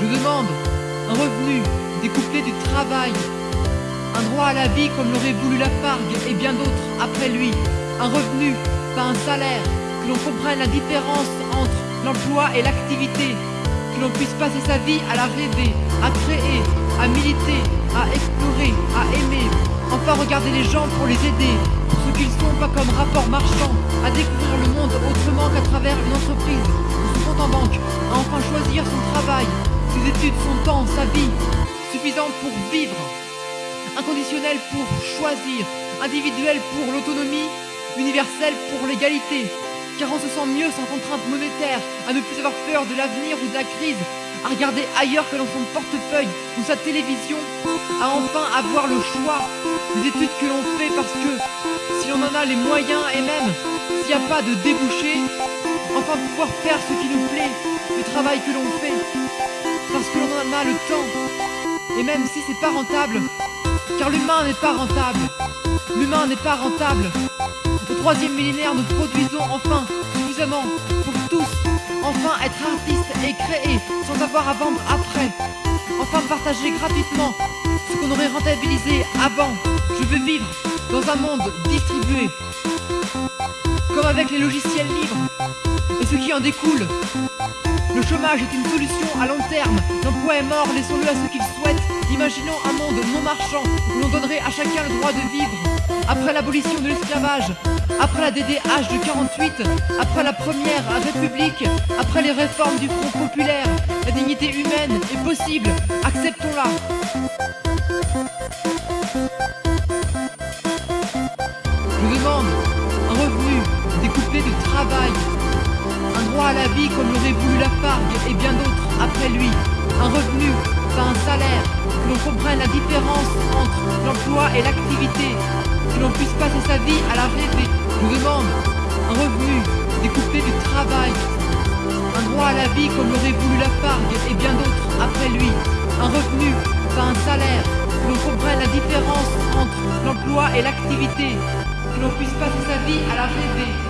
Je demande un revenu découplé du travail, un droit à la vie comme l'aurait voulu la Fargue et bien d'autres après lui, un revenu, pas un salaire, que l'on comprenne la différence entre l'emploi et l'activité, que l'on puisse passer sa vie à la rêver, à créer, à militer, à explorer, à aimer, enfin regarder les gens pour les aider, pour ce qu'ils sont, pas comme rapport marchand, à découvrir le monde autrement qu'à travers une entreprise ou son compte en banque, à enfin choisir son travail, ses études, son temps, sa vie, suffisant pour vivre, inconditionnel pour choisir, individuel pour l'autonomie, universel pour l'égalité, car on se sent mieux sans contrainte monétaire, à ne plus avoir peur de l'avenir ou de la crise, à regarder ailleurs que dans son portefeuille ou sa télévision, à enfin avoir le choix des études que l'on fait parce que si l'on en a les moyens et même s'il n'y a pas de débouché, enfin pouvoir faire ce qui nous plaît, le travail que l'on fait, parce que l'on en a le temps, et même si c'est pas rentable, car l'humain n'est pas rentable, l'humain n'est pas rentable. Au troisième millénaire, nous produisons enfin suffisamment pour tous, enfin être artistes et créer sans avoir à vendre après, enfin partager gratuitement ce qu'on aurait rentabilisé avant. Je veux vivre dans un monde distribué, comme avec les logiciels libres et ce qui en découle. Le chômage est une solution à long terme. L'emploi est mort, laissons-le à ceux qui le souhaitent. Imaginons un monde non marchand où l'on donnerait à chacun le droit de vivre. Après l'abolition de l'esclavage, après la DDH de 48, après la première République, après les réformes du Front Populaire, la dignité humaine est possible. Acceptons-la. Je demande un revenu découplé du travail, un droit à la vie comme l'aurait voulu la Fargue et bien d'autres après lui, un revenu, pas un salaire, que l'on comprenne la différence entre l'emploi et l'activité, que l'on puisse passer sa vie à la rêver. Je demande un revenu découplé du travail, un droit à la vie comme l'aurait voulu la Fargue et bien d'autres après lui, un revenu, pas un salaire, que l'on comprenne la différence entre l'emploi et l'activité, que l'on puisse passer sa vie à la rêver.